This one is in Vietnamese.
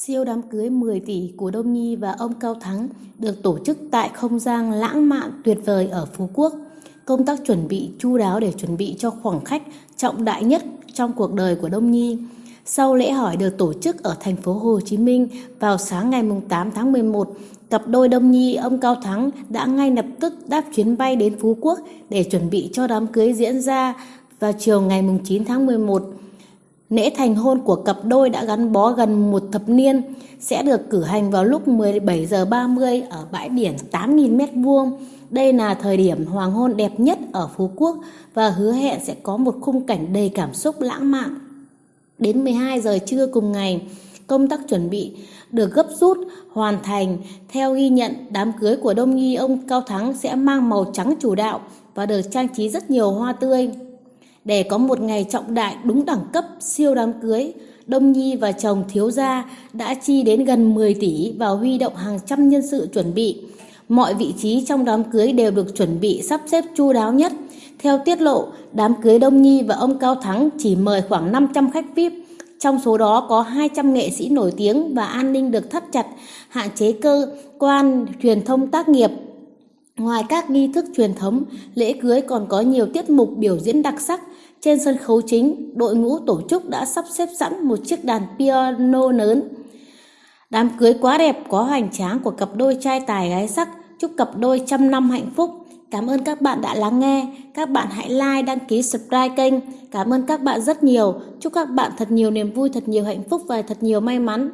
Siêu đám cưới 10 tỷ của Đông Nhi và ông Cao Thắng được tổ chức tại không gian lãng mạn tuyệt vời ở Phú Quốc. Công tác chuẩn bị chu đáo để chuẩn bị cho khoảng khách trọng đại nhất trong cuộc đời của Đông Nhi. Sau lễ hỏi được tổ chức ở thành phố Hồ Chí Minh vào sáng ngày 8 tháng 11, cặp đôi Đông Nhi ông Cao Thắng đã ngay lập tức đáp chuyến bay đến Phú Quốc để chuẩn bị cho đám cưới diễn ra vào chiều ngày 9 tháng 11. Lễ thành hôn của cặp đôi đã gắn bó gần một thập niên sẽ được cử hành vào lúc 17 giờ 30 ở bãi biển 8.000 m2. Đây là thời điểm hoàng hôn đẹp nhất ở Phú Quốc và hứa hẹn sẽ có một khung cảnh đầy cảm xúc lãng mạn. Đến 12 giờ trưa cùng ngày, công tác chuẩn bị được gấp rút hoàn thành. Theo ghi nhận, đám cưới của Đông Nhi ông Cao Thắng sẽ mang màu trắng chủ đạo và được trang trí rất nhiều hoa tươi. Để có một ngày trọng đại đúng đẳng cấp siêu đám cưới, Đông Nhi và chồng thiếu gia đã chi đến gần 10 tỷ và huy động hàng trăm nhân sự chuẩn bị. Mọi vị trí trong đám cưới đều được chuẩn bị sắp xếp chu đáo nhất. Theo tiết lộ, đám cưới Đông Nhi và ông Cao Thắng chỉ mời khoảng 500 khách VIP. Trong số đó có 200 nghệ sĩ nổi tiếng và an ninh được thắt chặt, hạn chế cơ quan truyền thông tác nghiệp Ngoài các nghi thức truyền thống, lễ cưới còn có nhiều tiết mục biểu diễn đặc sắc. Trên sân khấu chính, đội ngũ tổ chức đã sắp xếp sẵn một chiếc đàn piano lớn. Đám cưới quá đẹp có hoành tráng của cặp đôi trai tài gái sắc. Chúc cặp đôi trăm năm hạnh phúc. Cảm ơn các bạn đã lắng nghe. Các bạn hãy like, đăng ký, subscribe kênh. Cảm ơn các bạn rất nhiều. Chúc các bạn thật nhiều niềm vui, thật nhiều hạnh phúc và thật nhiều may mắn.